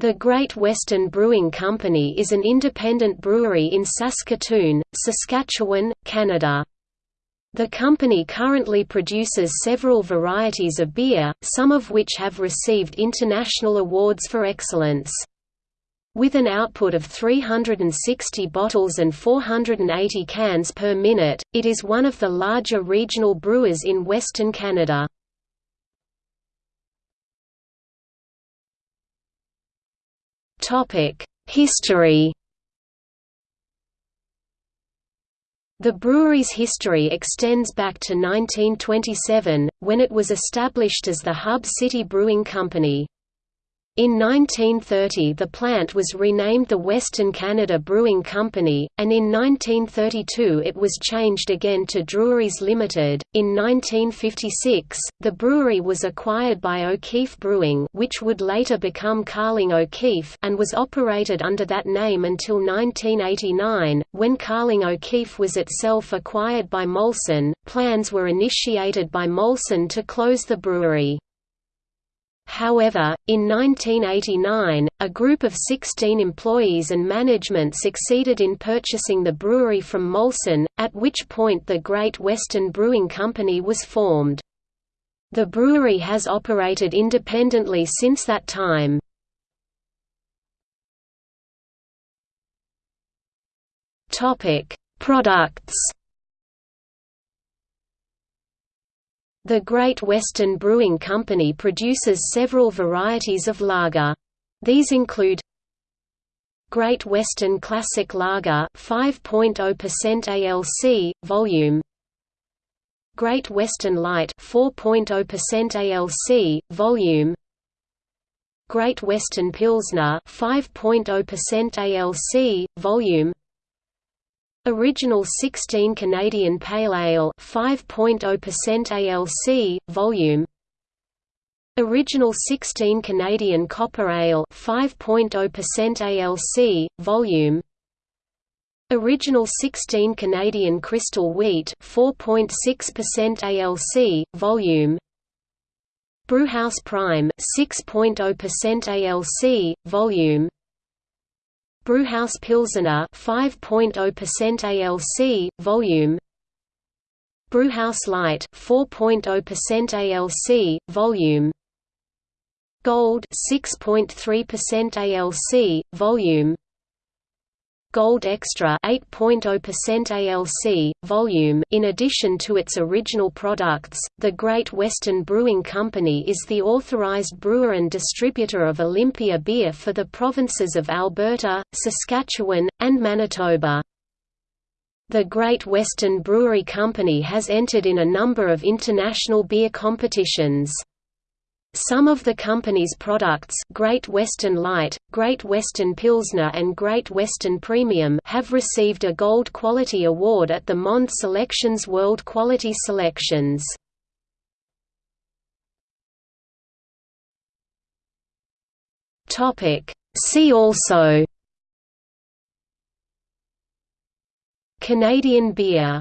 The Great Western Brewing Company is an independent brewery in Saskatoon, Saskatchewan, Canada. The company currently produces several varieties of beer, some of which have received international awards for excellence. With an output of 360 bottles and 480 cans per minute, it is one of the larger regional brewers in Western Canada. History The brewery's history extends back to 1927, when it was established as the Hub City Brewing Company. In 1930 the plant was renamed the Western Canada Brewing Company, and in 1932 it was changed again to Drewrys Limited. In 1956, the brewery was acquired by O'Keefe Brewing which would later become Carling O'Keefe and was operated under that name until 1989, when Carling O'Keefe was itself acquired by Molson. Plans were initiated by Molson to close the brewery. However, in 1989, a group of 16 employees and management succeeded in purchasing the brewery from Molson, at which point the Great Western Brewing Company was formed. The brewery has operated independently since that time. Products The Great Western Brewing Company produces several varieties of lager. These include Great Western Classic Lager 5.0% ALC volume. Great Western Light 4.0% ALC volume. Great Western Pilsner 5.0% ALC volume Original 16 Canadian Pale Ale 5.0% ALC volume. Original 16 Canadian Copper Ale 5.0% ALC volume. Original 16 Canadian Crystal Wheat 4.6% ALC volume. Brewhouse Prime 6.0% ALC volume Brewhouse Pilsener 5.0% ALC volume. Brewhouse Light 4.0% ALC volume. Gold 6.3% ALC volume Gold Extra 8.0% ALC, volume In addition to its original products, the Great Western Brewing Company is the authorized brewer and distributor of Olympia beer for the provinces of Alberta, Saskatchewan, and Manitoba. The Great Western Brewery Company has entered in a number of international beer competitions. Some of the company's products Great Western Light, Great Western Pilsner and Great Western Premium have received a Gold Quality Award at the Monde Selections World Quality Selections. See also. Canadian beer